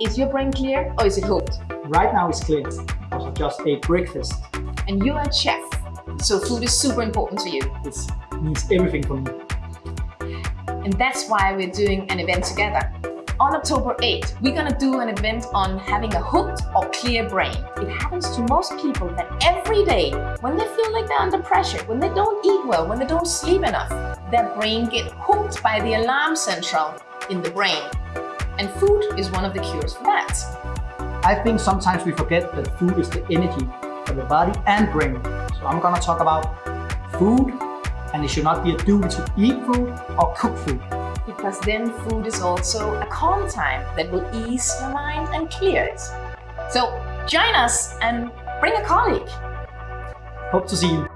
Is your brain clear or is it hooked? Right now it's clear because I just ate breakfast. And you're a chef, so food is super important to you. It means everything for me. And that's why we're doing an event together. On October 8th, we're gonna do an event on having a hooked or clear brain. It happens to most people that every day, when they feel like they're under pressure, when they don't eat well, when they don't sleep enough, their brain get hooked by the alarm central in the brain. And food is one of the cures for that. I think sometimes we forget that food is the energy for the body and brain. So I'm gonna talk about food and it should not be a duty to eat food or cook food because then food is also a calm time that will ease your mind and clear it. So join us and bring a colleague. Hope to see you.